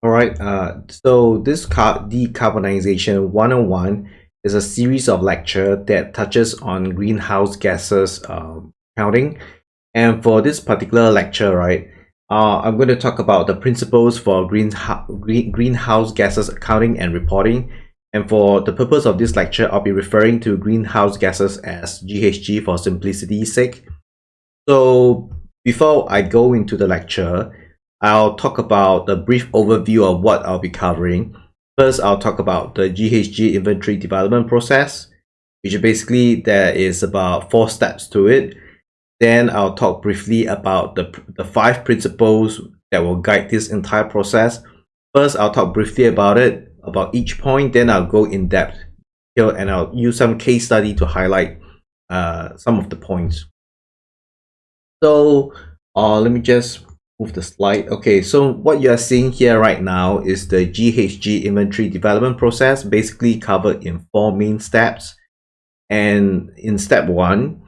All right, uh, so this decarbonization 101 is a series of lecture that touches on greenhouse gases um, counting. And for this particular lecture, right, uh, I'm going to talk about the principles for green, green, greenhouse gases accounting and reporting. And for the purpose of this lecture, I'll be referring to greenhouse gases as GHG for simplicity's sake. So before I go into the lecture, I'll talk about a brief overview of what I'll be covering. First, I'll talk about the GHG inventory development process, which basically there is about four steps to it. Then I'll talk briefly about the, the five principles that will guide this entire process. First, I'll talk briefly about it, about each point, then I'll go in depth here and I'll use some case study to highlight uh, some of the points. So uh, let me just move the slide. Okay, so what you are seeing here right now is the GHG inventory development process, basically covered in four main steps. And in step one,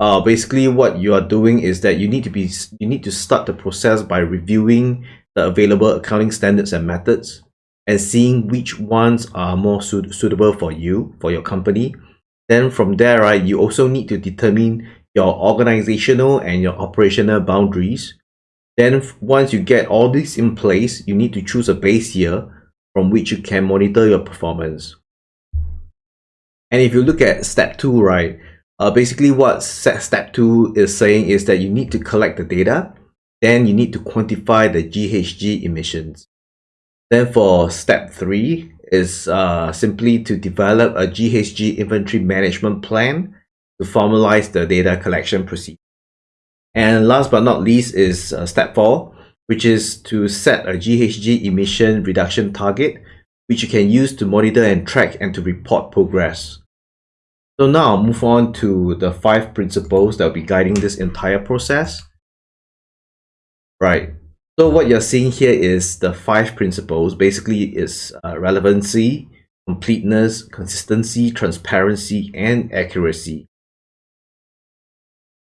uh, basically what you are doing is that you need to be you need to start the process by reviewing the available accounting standards and methods and seeing which ones are more suit suitable for you for your company then from there right you also need to determine your organizational and your operational boundaries then once you get all this in place, you need to choose a base year from which you can monitor your performance. And if you look at step two, right, uh, basically what step two is saying is that you need to collect the data, then you need to quantify the GHG emissions. Then for step three is uh, simply to develop a GHG inventory management plan to formalize the data collection procedure. And last but not least is uh, step four, which is to set a GHG emission reduction target, which you can use to monitor and track and to report progress. So now I'll move on to the five principles that will be guiding this entire process. Right. So what you're seeing here is the five principles. Basically, is uh, relevancy, completeness, consistency, transparency, and accuracy.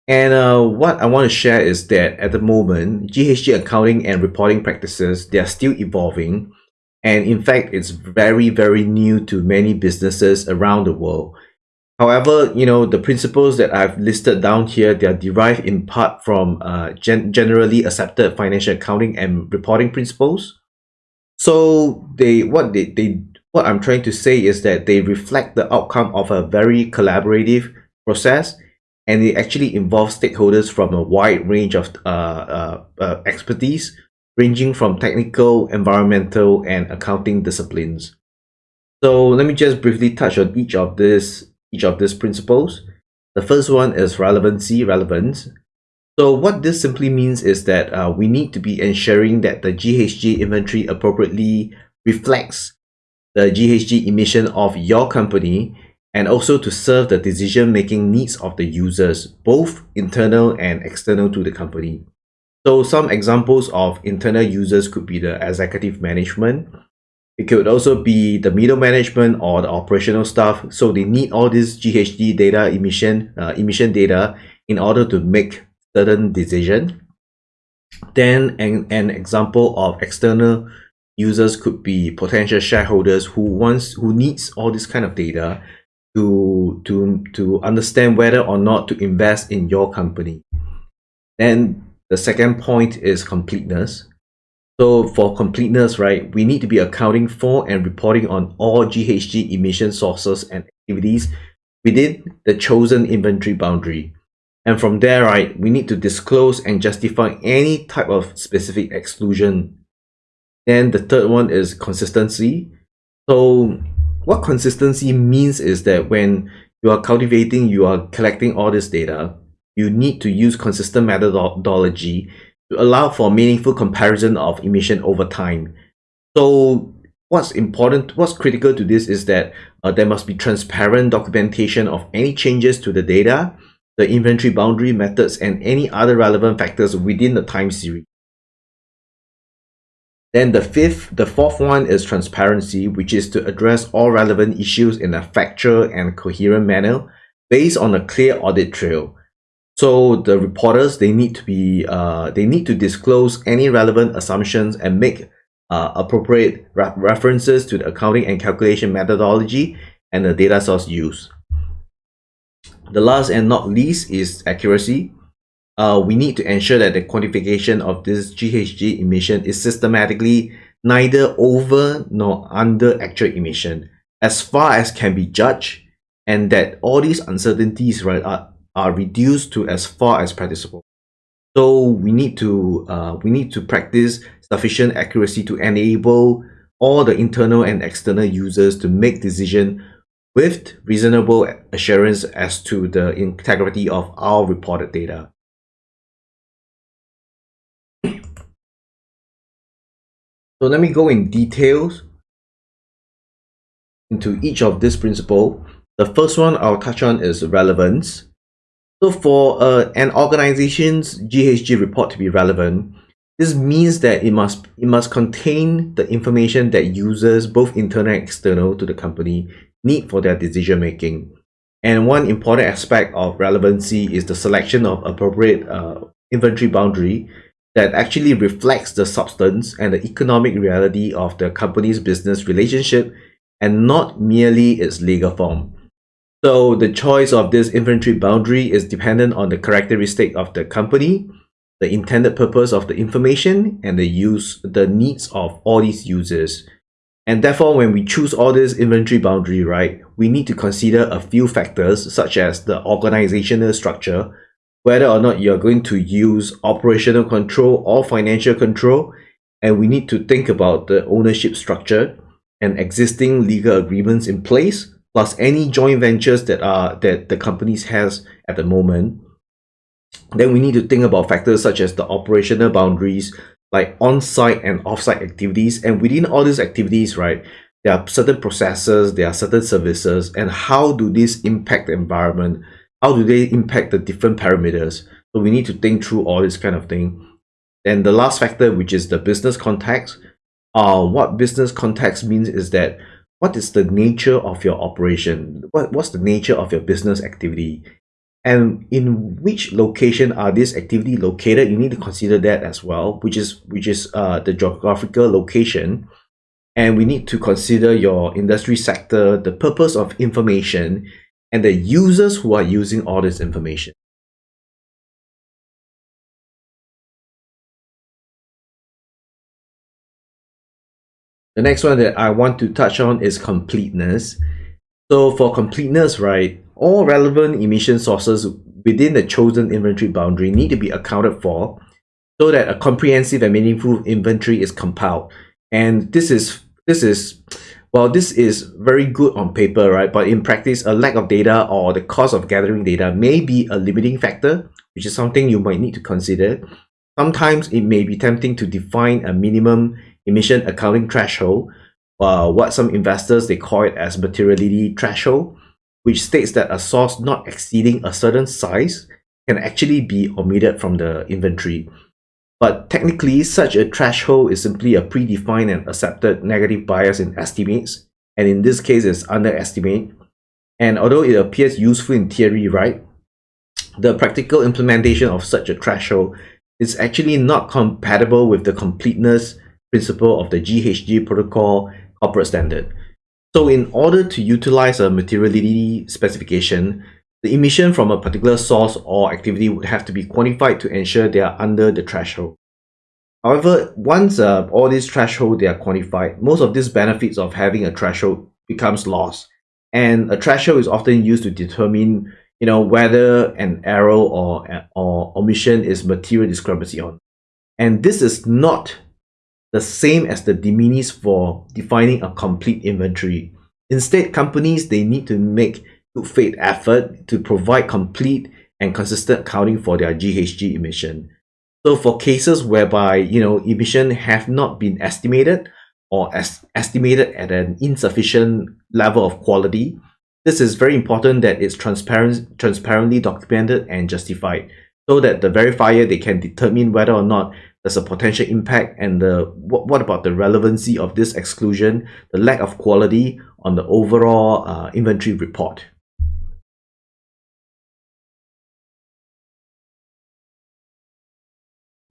And uh, what I want to share is that at the moment, GHG accounting and reporting practices, they are still evolving. And in fact, it's very, very new to many businesses around the world. However, you know, the principles that I've listed down here, they are derived in part from uh, gen generally accepted financial accounting and reporting principles. So they, what they, they, what I'm trying to say is that they reflect the outcome of a very collaborative process and it actually involves stakeholders from a wide range of uh, uh, uh, expertise, ranging from technical, environmental, and accounting disciplines. So let me just briefly touch on each of this each of these principles. The first one is relevancy, relevance. So what this simply means is that uh, we need to be ensuring that the GHG inventory appropriately reflects the GHG emission of your company and also to serve the decision-making needs of the users, both internal and external to the company. So some examples of internal users could be the executive management. It could also be the middle management or the operational staff. So they need all this GHG data emission, uh, emission data in order to make certain decision. Then an, an example of external users could be potential shareholders who wants who needs all this kind of data to to to understand whether or not to invest in your company. Then the second point is completeness. So for completeness right we need to be accounting for and reporting on all ghg emission sources and activities within the chosen inventory boundary. And from there right we need to disclose and justify any type of specific exclusion. Then the third one is consistency. So what consistency means is that when you are cultivating, you are collecting all this data, you need to use consistent methodology to allow for meaningful comparison of emission over time. So what's important, what's critical to this is that uh, there must be transparent documentation of any changes to the data, the inventory boundary methods, and any other relevant factors within the time series. Then the fifth, the fourth one is transparency, which is to address all relevant issues in a factual and coherent manner based on a clear audit trail. So the reporters, they need to be, uh, they need to disclose any relevant assumptions and make uh, appropriate re references to the accounting and calculation methodology and the data source used. The last and not least is accuracy. Uh, we need to ensure that the quantification of this GHG emission is systematically neither over nor under actual emission as far as can be judged and that all these uncertainties right are, are reduced to as far as practicable. So we need to uh, we need to practice sufficient accuracy to enable all the internal and external users to make decision with reasonable assurance as to the integrity of our reported data. So let me go in details into each of this principle. The first one I'll touch on is relevance. So for uh, an organization's GHG report to be relevant, this means that it must it must contain the information that users, both internal and external to the company, need for their decision making. And one important aspect of relevancy is the selection of appropriate uh, inventory boundary that actually reflects the substance and the economic reality of the company's business relationship and not merely its legal form. So the choice of this inventory boundary is dependent on the characteristic of the company, the intended purpose of the information, and the use, the needs of all these users. And therefore, when we choose all this inventory boundary, right, we need to consider a few factors such as the organizational structure, whether or not you're going to use operational control or financial control, and we need to think about the ownership structure and existing legal agreements in place plus any joint ventures that are that the companies has at the moment. Then we need to think about factors such as the operational boundaries like on-site and off-site activities. And within all these activities right there are certain processes there are certain services and how do these impact the environment how do they impact the different parameters so we need to think through all this kind of thing and the last factor which is the business context uh, what business context means is that what is the nature of your operation? What, what's the nature of your business activity? And in which location are this activity located? You need to consider that as well, which is which is uh, the geographical location. And we need to consider your industry sector, the purpose of information, and the users who are using all this information. The next one that I want to touch on is completeness. So for completeness, right, all relevant emission sources within the chosen inventory boundary need to be accounted for so that a comprehensive and meaningful inventory is compiled. And this is this is well, this is very good on paper, right? But in practice, a lack of data or the cost of gathering data may be a limiting factor, which is something you might need to consider. Sometimes it may be tempting to define a minimum emission accounting threshold, uh, what some investors they call it as materiality threshold, which states that a source not exceeding a certain size can actually be omitted from the inventory. But technically, such a threshold is simply a predefined and accepted negative bias in estimates, and in this case, it's underestimate. And although it appears useful in theory, right, the practical implementation of such a threshold is actually not compatible with the completeness principle of the GHG protocol corporate standard. So in order to utilize a materiality specification, the emission from a particular source or activity would have to be quantified to ensure they are under the threshold. However, once uh, all these thresholds they are quantified, most of these benefits of having a threshold becomes lost. And a threshold is often used to determine you know, whether an error or, or omission is material discrepancy on. And this is not the same as the de minimis for defining a complete inventory. Instead, companies they need to make good faith effort to provide complete and consistent accounting for their GHG emission. So for cases whereby you know emission have not been estimated or as estimated at an insufficient level of quality, this is very important that it's transparent, transparently documented and justified so that the verifier they can determine whether or not there's a potential impact and the what, what about the relevancy of this exclusion, the lack of quality on the overall uh, inventory report.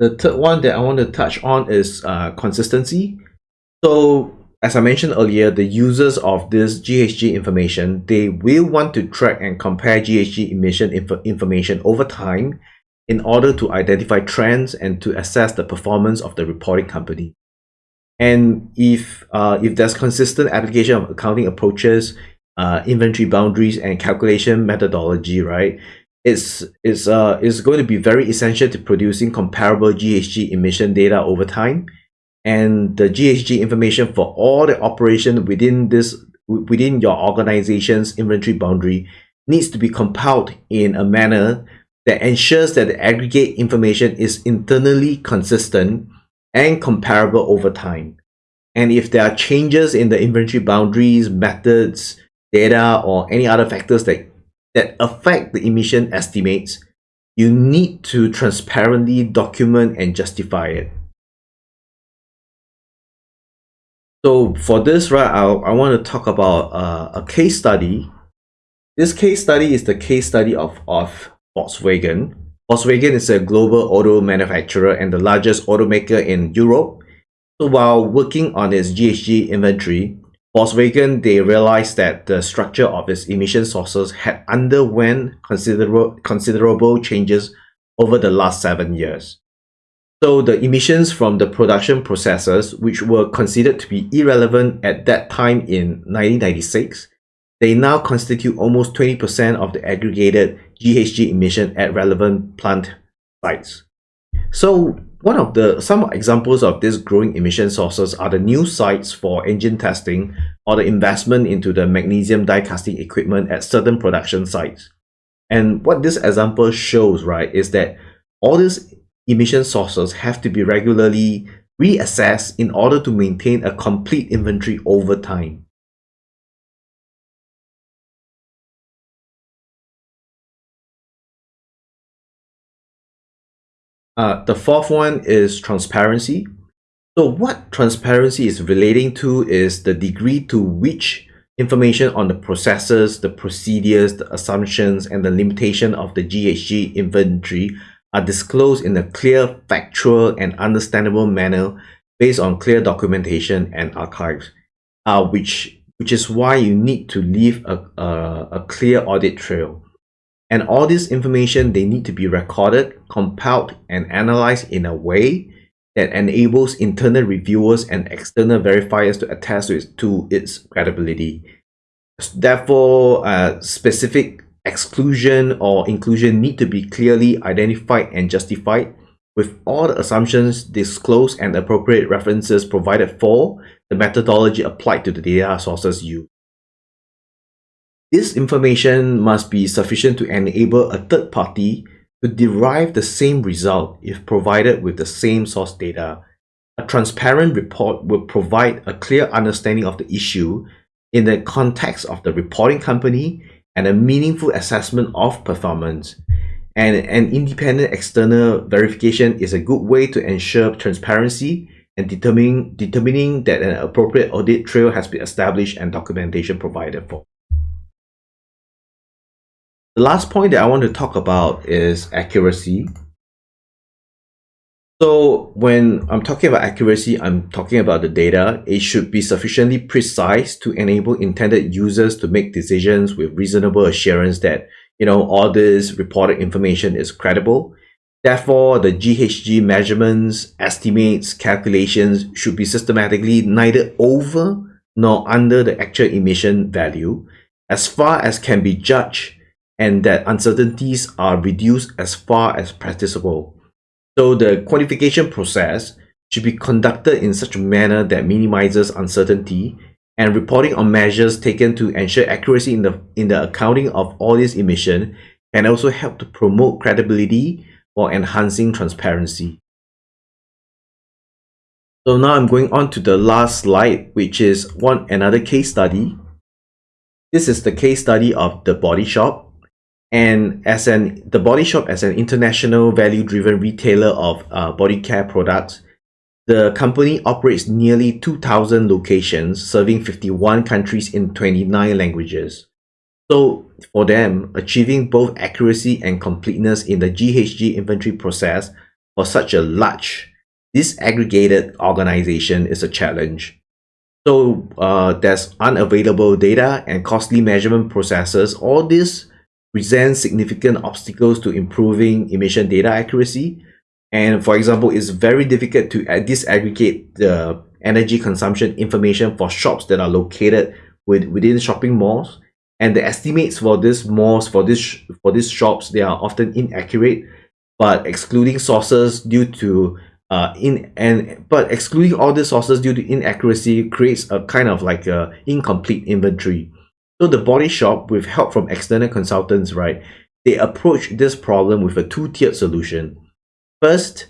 The third one that I want to touch on is uh, consistency. So as I mentioned earlier, the users of this GHG information, they will want to track and compare GHG emission inf information over time in order to identify trends and to assess the performance of the reporting company. And if, uh, if there's consistent application of accounting approaches, uh, inventory boundaries and calculation methodology, right, it's, it's, uh, it's going to be very essential to producing comparable GHG emission data over time and the GHG information for all the operation within this within your organization's inventory boundary needs to be compiled in a manner that ensures that the aggregate information is internally consistent and comparable over time. And if there are changes in the inventory boundaries, methods, data, or any other factors that, that affect the emission estimates, you need to transparently document and justify it. So for this, right, I, I want to talk about uh, a case study. This case study is the case study of, of Volkswagen. Volkswagen is a global auto manufacturer and the largest automaker in Europe. So while working on its GHG inventory, Volkswagen, they realized that the structure of its emission sources had underwent considerable, considerable changes over the last seven years. So the emissions from the production processes, which were considered to be irrelevant at that time in 1996, they now constitute almost 20% of the aggregated GHG emission at relevant plant sites. So one of the some examples of these growing emission sources are the new sites for engine testing or the investment into the magnesium die casting equipment at certain production sites. And what this example shows, right, is that all these emission sources have to be regularly reassessed in order to maintain a complete inventory over time. Uh, the fourth one is transparency. So what transparency is relating to is the degree to which information on the processes, the procedures, the assumptions, and the limitation of the GHG inventory are disclosed in a clear, factual, and understandable manner based on clear documentation and archives, uh, which, which is why you need to leave a, a, a clear audit trail. And all this information, they need to be recorded, compiled, and analyzed in a way that enables internal reviewers and external verifiers to attest to its, to its credibility. Therefore, uh, specific exclusion or inclusion need to be clearly identified and justified with all the assumptions disclosed and appropriate references provided for the methodology applied to the data sources used. This information must be sufficient to enable a third party to derive the same result if provided with the same source data. A transparent report will provide a clear understanding of the issue in the context of the reporting company and a meaningful assessment of performance. And an independent external verification is a good way to ensure transparency and determining, determining that an appropriate audit trail has been established and documentation provided for. The last point that I want to talk about is accuracy. So when I'm talking about accuracy, I'm talking about the data. It should be sufficiently precise to enable intended users to make decisions with reasonable assurance that, you know, all this reported information is credible. Therefore, the GHG measurements, estimates, calculations should be systematically neither over nor under the actual emission value as far as can be judged and that uncertainties are reduced as far as practicable. So the quantification process should be conducted in such a manner that minimizes uncertainty and reporting on measures taken to ensure accuracy in the, in the accounting of all these emission can also help to promote credibility or enhancing transparency. So now I'm going on to the last slide, which is one another case study. This is the case study of the body shop and as an the body shop as an international value driven retailer of uh, body care products the company operates nearly 2000 locations serving 51 countries in 29 languages so for them achieving both accuracy and completeness in the ghg inventory process for such a large disaggregated organization is a challenge So uh, there's unavailable data and costly measurement processes. All this presents significant obstacles to improving emission data accuracy. And for example, it's very difficult to disaggregate the energy consumption information for shops that are located with, within shopping malls. And the estimates for these malls, for this for these shops, they are often inaccurate, but excluding sources due to uh, in and but excluding all the sources due to inaccuracy creates a kind of like a incomplete inventory. So the body shop, with help from external consultants, right, they approach this problem with a two-tiered solution. First,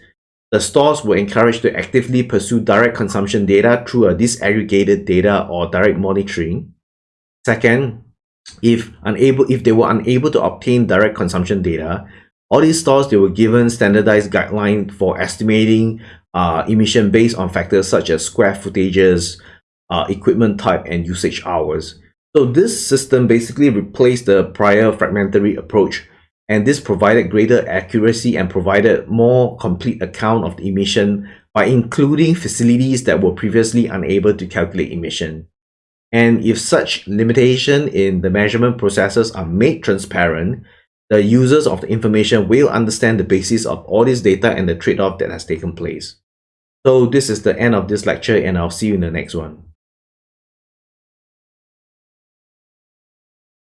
the stores were encouraged to actively pursue direct consumption data through a disaggregated data or direct monitoring. Second, if unable if they were unable to obtain direct consumption data, all these stores, they were given standardized guidelines for estimating uh, emission based on factors such as square footages, uh, equipment type, and usage hours. So this system basically replaced the prior fragmentary approach and this provided greater accuracy and provided more complete account of the emission by including facilities that were previously unable to calculate emission. And if such limitation in the measurement processes are made transparent, the users of the information will understand the basis of all this data and the trade-off that has taken place. So this is the end of this lecture and I'll see you in the next one.